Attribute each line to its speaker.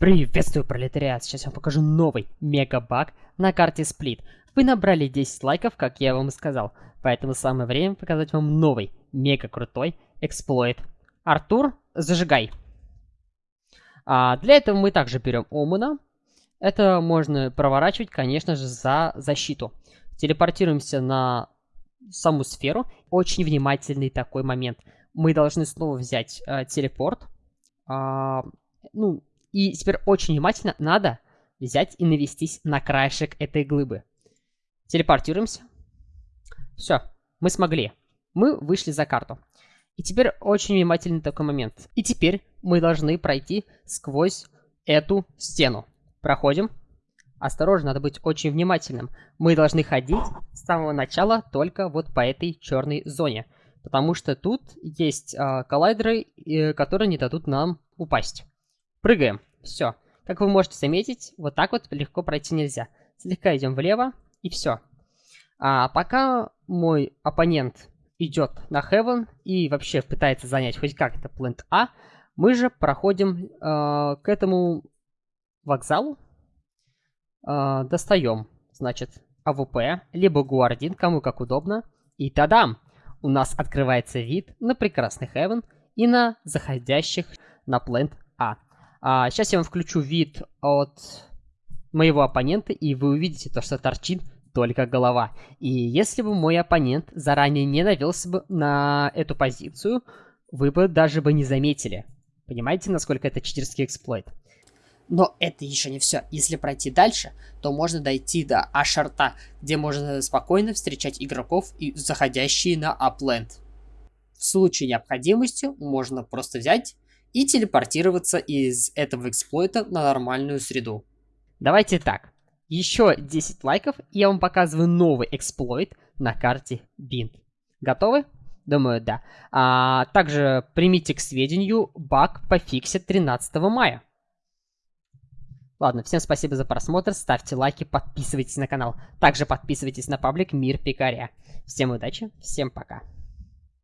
Speaker 1: Приветствую, пролетариат! Сейчас я вам покажу новый мегабаг на карте Сплит. Вы набрали 10 лайков, как я вам и сказал, поэтому самое время показать вам новый, мега крутой эксплойт. Артур, зажигай! А, для этого мы также берем Омуна. Это можно проворачивать, конечно же, за защиту. Телепортируемся на саму сферу. Очень внимательный такой момент. Мы должны снова взять э, телепорт. А, ну, и теперь очень внимательно надо взять и навестись на краешек этой глыбы. Телепортируемся. Все, мы смогли. Мы вышли за карту. И теперь очень внимательный такой момент. И теперь мы должны пройти сквозь эту стену. Проходим. Осторожно, надо быть очень внимательным. Мы должны ходить с самого начала только вот по этой черной зоне. Потому что тут есть э, коллайдеры, э, которые не дадут нам упасть. Прыгаем. Все. Как вы можете заметить, вот так вот легко пройти нельзя. Слегка идем влево, и все. А пока мой оппонент идет на Heaven и вообще пытается занять хоть как-то плент А, мы же проходим э, к этому вокзалу, э, достаем, значит, АВП, либо Гуардин, кому как удобно, и тадам! У нас открывается вид на прекрасный Heaven и на заходящих на плент А. А, сейчас я вам включу вид от моего оппонента, и вы увидите то, что торчит только голова. И если бы мой оппонент заранее не навелся бы на эту позицию, вы бы даже бы не заметили. Понимаете, насколько это читерский эксплойт? Но это еще не все. Если пройти дальше, то можно дойти до Ашарта, где можно спокойно встречать игроков и заходящие на апленд. В случае необходимости можно просто взять и телепортироваться из этого эксплойта на нормальную среду. Давайте так. Еще 10 лайков, и я вам показываю новый эксплойт на карте Bint. Готовы? Думаю, да. А, также примите к сведению, баг пофиксит 13 мая. Ладно, всем спасибо за просмотр, ставьте лайки, подписывайтесь на канал. Также подписывайтесь на паблик Мир Пикаря. Всем удачи, всем пока.